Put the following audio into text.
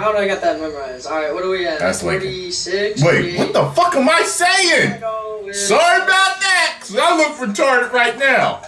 how do I get that memorized? All right, what are we at? That's 46. Wait, what the fuck am I saying? Sorry about that. I look retarded right now.